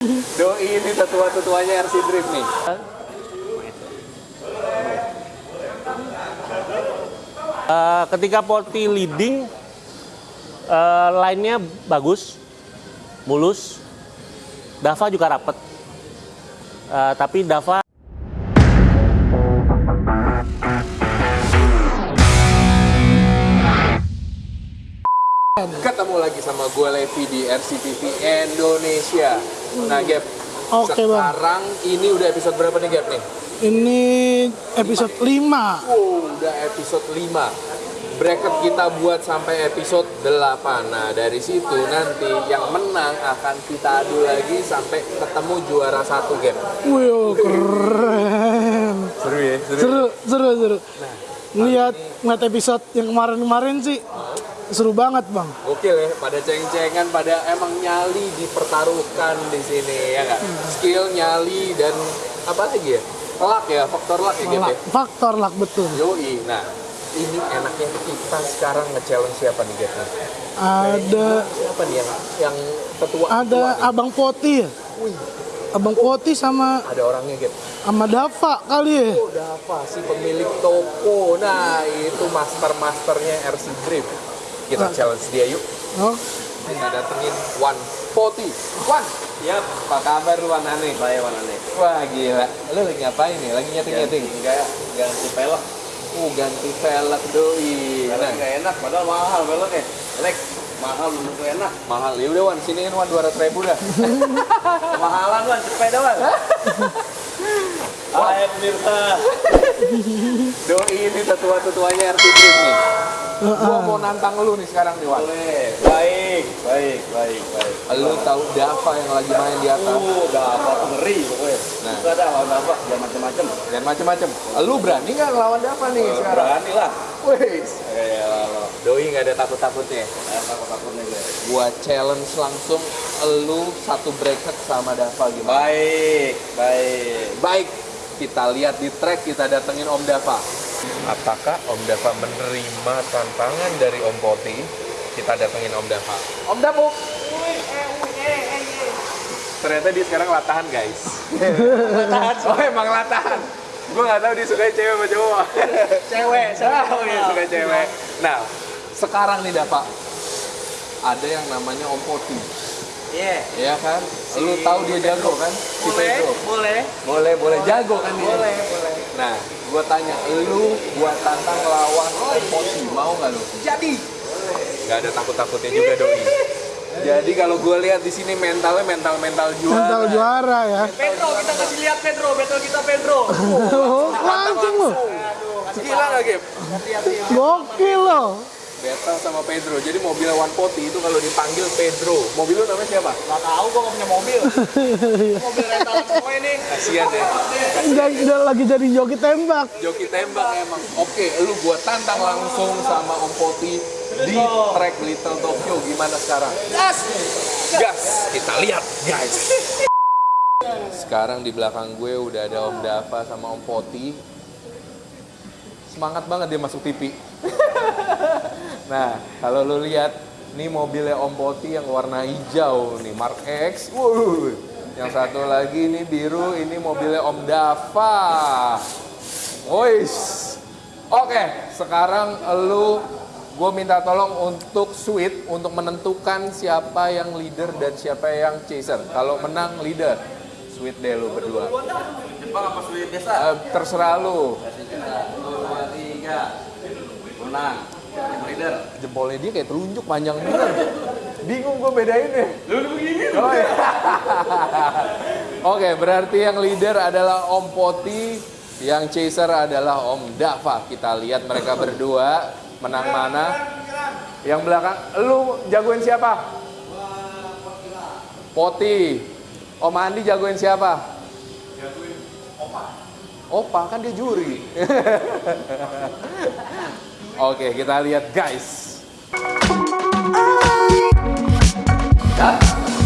Doi ini tetua-tetuanya RC Drift nih. Eh, ketika Porti leading, eh, line-nya bagus, mulus. Dava juga rapet. Eh, tapi Dava Ketemu lagi sama gue Levi di RCTV Indonesia. Nah, Gap. Oke, Bang. sekarang ini udah episode berapa nih, Gap nih? Ini episode 5. Wow, udah episode 5. Bracket kita buat sampai episode 8. Nah, dari situ nanti yang menang akan kita adu lagi sampai ketemu juara satu game. Wih, keren. Seru ya? Seru, seru, seru. Lihat ngeliat episode yang kemarin-kemarin sih seru banget, Bang. Gokil ya, pada ceng-cengan, pada emang nyali dipertaruhkan di sini ya nggak? Skill, nyali dan apa lagi ya? Luck ya, faktor luck ya ya? Luck, faktor luck betul. Yoi, nah ini enaknya kita sekarang nge-challenge siapa nih Gap? Ada Siapa nih yang yang ketua? ada ketua? Abang Poti ya. Wih, Abang Poti sama ada orangnya Gap. sama Dava kali ya. Oh, apa si pemilik toko? Nah, itu master-masternya RC Drift. Kita Ah. challenge dia yuk. Oh, Kita datengin One Poti. One, Yap, apa kabar Wan Ane? saya warna nih. Wah gila, lu lagi ngapain nih? Lagi nyeting-nyeting? Enggak, ganti pelek. Uh, ganti velg doi. Nah, nggak enak, padahal mahal peleknya. Pelek mahal tentu enak. mahal. Ya udah Wan, sini kan Wan 200 ribu dah. Kemahalan wan, sepeda wan. Hai pemirsa. Doi ini tetua-tetuanya Drift nih. Gua mau nantang lu nih sekarang nih Wan. Boleh. Baik, baik, baik, baik. Lu tahu Dava yang lagi main di atas? Uh, udah apa ngeri pokoknya. Nah. Ada lawan apa? Jangan macam-macam. Dan macem-macem. Lu berani nggak ngelawan Dava nih sekarang? Berani lah. Wih, Ya lalu. Doi nggak ada takut-takutnya. Saya takut-takutnya gue. Gua challenge langsung lu satu bracket sama Dava gimana? Baik, baik. Baik, kita lihat di track kita datengin Om Dava. Apakah Om Dava menerima tantangan dari Om Poti? Kita datengin Om Dava. Om Dapu. Ternyata dia sekarang latahan guys. latahan. Oh emang latahan. Gue nggak tahu dia suka cewek apa cowok. Cewek, Oh iya suka cewek. Nah sekarang nih Dava ada yang namanya Om Poti. Iya. Iya kan? Lu tahu dia jago kan? Si Boleh, Pedro. boleh. Boleh, boleh jago kan dia. Boleh, boleh. Nah, gua tanya, lu gua tantang lawan Poti, mau nggak lu? Jadi. Gak ada takut-takutnya juga doi. Jadi kalau gua lihat di sini mentalnya mental-mental juara. mental juara ya. Pedro, kita kasih lihat Pedro, battle kita Pedro. Oh, langsung loh. Gila nggak, Gap? Gokil loh. Battle sama Pedro. Jadi mobil One Poti itu kalau dipanggil Pedro. Mobil lu namanya siapa? Gak tahu gua gak punya mobil. mobil rental semua ini. Kasian ya. Udah, udah lagi jadi joki tembak. Joki tembak emang. Oke, lu gua tantang langsung sama Om Poti di track Little Tokyo. Gimana sekarang? Gas. Gas, kita lihat guys. Sekarang di belakang gue udah ada Om Dava sama Om Poti. Semangat banget dia masuk TV. nah, kalau lu lihat, ini mobilnya Om Poti yang warna hijau nih, Mark X. Wuh. Yang satu lagi ini biru, ini mobilnya Om Dava. Wois. Oke, sekarang lu gue minta tolong untuk sweet untuk menentukan siapa yang leader dan siapa yang chaser. Kalau menang leader, sweet deh lu berdua. Jepang apa sulit biasa? Eh, terserah lu. Dua, tiga. Menang. Jempolnya dia kayak telunjuk panjang bener. Bingung gue bedain deh. Lu begini. Oh, iya. Oke, berarti yang leader adalah Om Poti, yang chaser adalah Om Dava. Kita lihat mereka berdua menang mana. Yang belakang, lu jagoin siapa? Poti. Om Andi jagoin siapa? Jagoin Opa. Opa kan dia juri. Oke, kita lihat guys.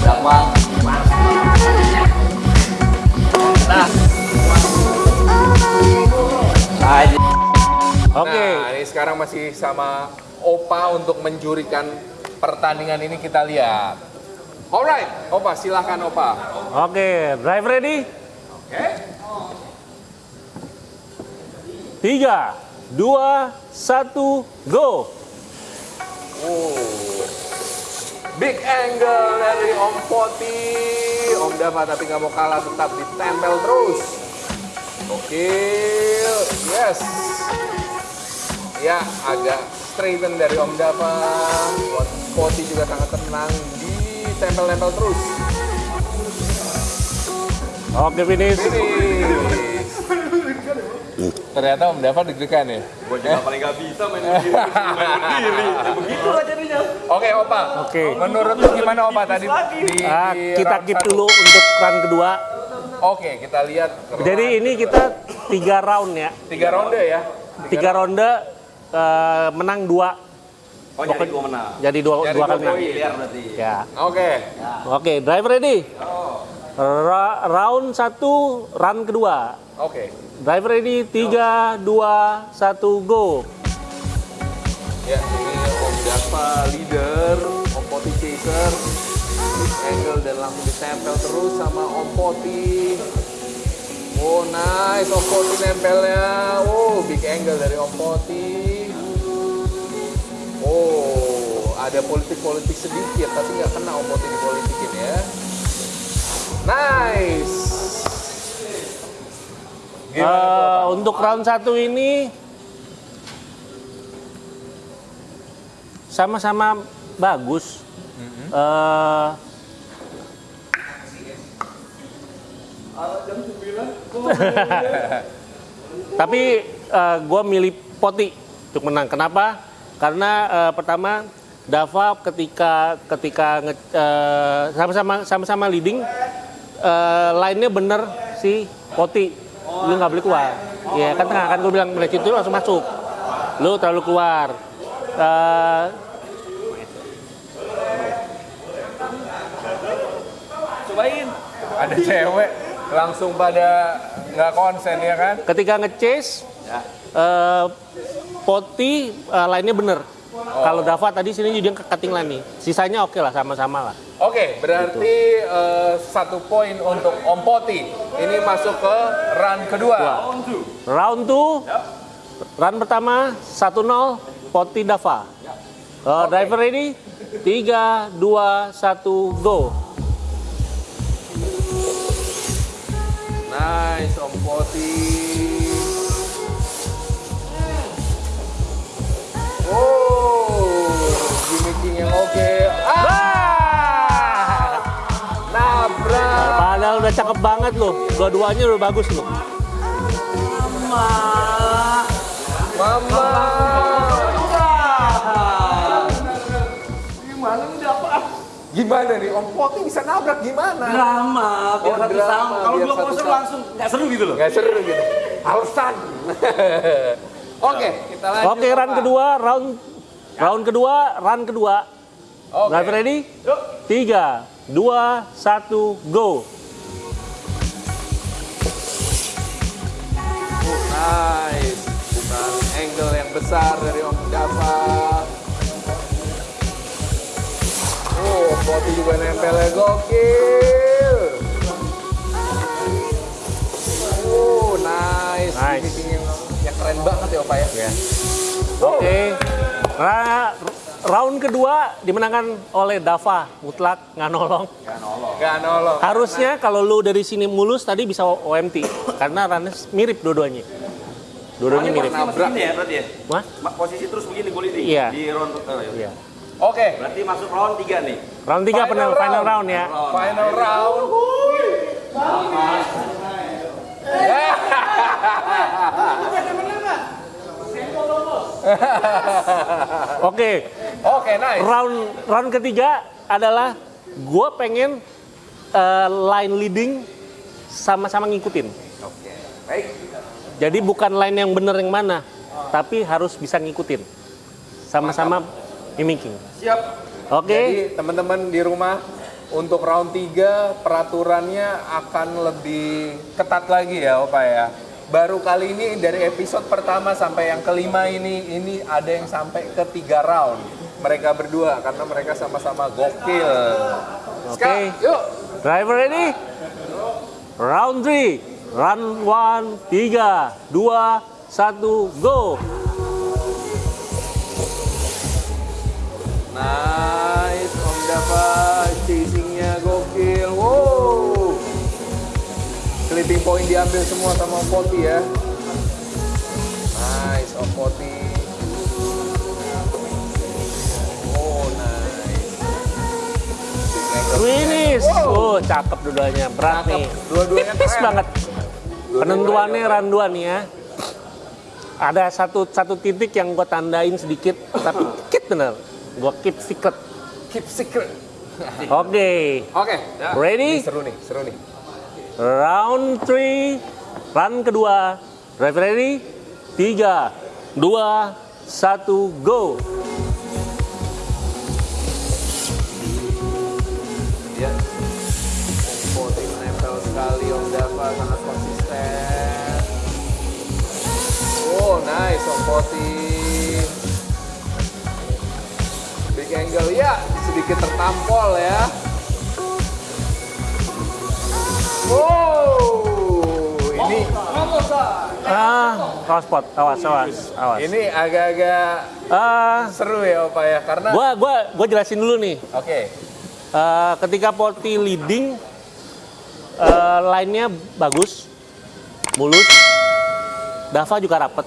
Berapa? Nah. Oke. Nah, ini sekarang masih sama Opa untuk menjurikan pertandingan ini kita lihat. Alright, Opa silahkan Opa. Oke, drive ready? Tiga, dua, satu, go! Oh. Big angle dari Om Poti. Om Dava tapi nggak mau kalah tetap ditempel terus. Oke, yes. Ya, agak straighten dari Om Dava. Om Poti juga sangat tenang. Ditempel-tempel terus. Oke, finish. Finish. Ternyata Om Dava deg-degan ya. Gue juga paling gak bisa main begini. main begini. Begitu lah jadinya. Oke, Opa. Oke. Menurut lu gimana Opa tadi di, Ah, di kita round keep satu? dulu untuk run kedua. Oke, kita lihat. Jadi ini kita tiga round ya. tiga ronde ya. Tiga ronde eh, menang dua. Oh jadi gue menang. Jadi dua, Jadi dua dua kali menang. poin. Biar berarti. Ya. Oke. Oke, drive ready. Ra- round satu, run kedua. Oke. Drive ready, tiga, dua, satu, go. Ya, ini Om Dava leader, Om Poti chaser. Big angle dan langsung ditempel terus sama Om Poti. Oh nice, Om Poti nempelnya. Oh, big angle dari Om Poti. Oh, ada politik-politik sedikit, tapi nggak kena Om Poti dipolitikin ya. Untuk round satu ini sama-sama bagus. Eh, tapi gue milih Poti untuk menang. Kenapa? Karena eh, pertama Dava ketika ketika nge- eh, sama-sama sama-sama leading eh, line-nya bener si Poti. Lu nggak boleh keluar. Ya kan tengah kan gue bilang mulai situ langsung masuk. Lu terlalu keluar. Eh, Cobain. ada cewek langsung pada nggak konsen ya kan? ketika nge-chase eh, Poti eh, line-nya bener. Kalau Dava tadi sini dia ke cutting line nih. Sisanya oke lah sama-sama lah. Oke, berarti eh, satu poin untuk Om Poti. Ini masuk ke run kedua. Round 2, run pertama 1-0 Poti Dava. Eh, Driver ready? 3, 2, 1, go. Nice, Om Poti. Cakep banget loh. Dua-duanya udah bagus loh. Mama. Gimana ini dapat? Gimana nih, Om Poti bisa nabrak gimana? Drama, biar Oh, satu drama, sama. Kalau dua satu poster sama. langsung nggak seru gitu loh. Nggak seru gitu. Alasan. Oke, kita lanjut. Oke, run Pak. kedua, round round kedua, run kedua. Oke. Driver ready? 3, 2, 1, go. Nice. Bukan angle yang besar dari Om Dava. Oh, Poti juga nempelnya gokil. Oh, nice. Nice. Finishing yang, yang keren banget ya, Opa ya. Oke. Ra- round kedua dimenangkan oleh Dava mutlak nggak nolong. Gak nolong. Harusnya kalau lu dari sini mulus tadi bisa OMT karena runnya mirip dua-duanya. Dua-duanya Ini mirip. ini ya berarti ya? Wah? Ma- Posisi terus begini gue leading. Iya. Di round oh, iya. Iya. Oke, Berarti masuk round 3 nih. Round 3 Final final, round. final round ya. final round. Oke. Oke, nice. Round round ketiga adalah gue pengen eh, line leading sama-sama ngikutin. Oke. Baik. Jadi bukan line yang bener yang mana, tapi harus bisa ngikutin. Sama-sama mimicking. Siap. Oke. Jadi teman-teman di rumah untuk round 3 peraturannya akan lebih ketat lagi ya Opa ya. Baru kali ini dari episode pertama sampai yang kelima ini ini ada yang sampai ke tiga round. mereka berdua karena mereka sama-sama gokil. Oke. Ska, yuk. Driver ready? Round 3. Run 1, 3, 2, 1, go. Nice, Om Dava chasingnya gokil. Wow. Clipping point diambil semua sama Poti ya. Wow. Cakep dua-duanya. Berat Cakep. nih. Dua-duanya Tipis banget. Penentuannya run 2 nih ya. Ada satu satu titik yang gue tandain sedikit, tapi dikit bener. Gue keep secret. Keep secret. Oke. Oke. ya. Ready? Ini seru nih, seru nih. Round 3, run kedua. Ready? 3, 2, 1, go. Poti. Big angle, ya sedikit tertampol ya. Wow, ini Ah, awas pot, awas, awas, awas. ini agak-agak Ah, seru ya Opa ya, karena gua gua gua jelasin dulu nih. oke, Eh, ketika Poti leading, eh, line-nya bagus, mulus. Dava juga rapet.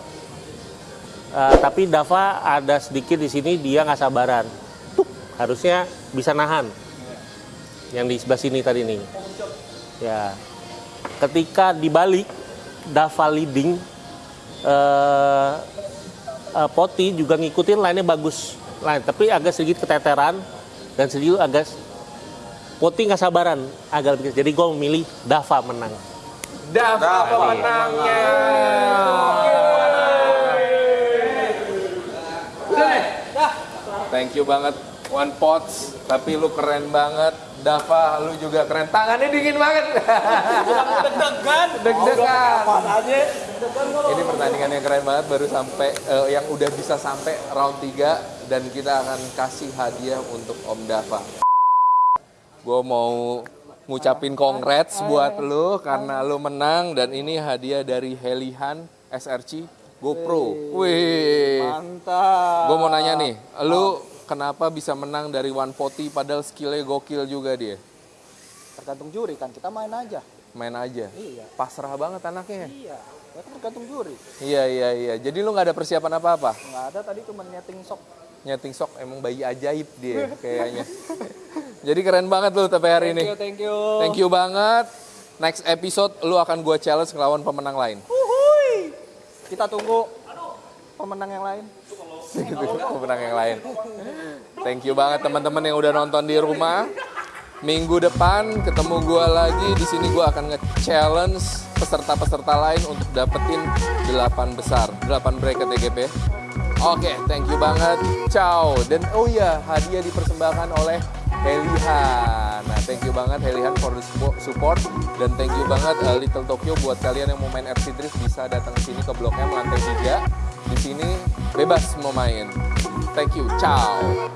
Eh, tapi Dava ada sedikit di sini dia nggak sabaran. Tuk, harusnya bisa nahan. Yang di sebelah sini tadi nih. Ya. Ketika dibalik Dava leading, eh, eh, Poti juga ngikutin line-nya bagus. Line, tapi agak sedikit keteteran dan sedikit agak Poti nggak sabaran agak lebih. Jadi gue memilih Dava menang. Dava pemenangnya. Thank you banget One Pots, tapi lu keren banget. Dava, lu juga keren. Tangannya dingin banget. Deg-degan. Deg-degan. Aja? Ini pertandingan yang keren banget baru sampai eh, yang udah bisa sampai round 3 dan kita akan kasih hadiah untuk Om Dava. Gue mau ngucapin congrats buat lu karena lu menang dan ini hadiah dari Helihan SRC GoPro. Wih. Mantap. Gue mau nanya nih, lu kenapa bisa menang dari One Poti padahal skillnya gokil juga dia? Tergantung juri kan, kita main aja. Main aja. Iya. Pasrah banget anaknya. Iya. Ya kan tergantung juri. Iya iya iya. Jadi lu nggak ada persiapan apa-apa? Nggak ada tadi cuma nyeting sok. Nyeting sok emang bayi ajaib dia kayaknya. Jadi keren banget lu tapi hari Thank ini. you, thank you. Thank you banget. Next episode lu akan gua challenge ngelawan pemenang lain. Uhuy. Kita tunggu pemenang yang lain. Gitu, pemenang yang lain. Thank you banget teman-teman yang udah nonton di rumah. Minggu depan ketemu gua lagi di sini gua akan nge-challenge peserta-peserta lain untuk dapetin 8 besar, 8 bracket TGP. Oke, thank you banget. Ciao. Dan oh iya, hadiah dipersembahkan oleh Helihan. Nah, thank you banget Helihan for the support dan thank you banget uh, Little Tokyo buat kalian yang mau main RC Drift bisa datang ke sini ke bloknya lantai 3. Di sini bebas mau main. Thank you. Ciao.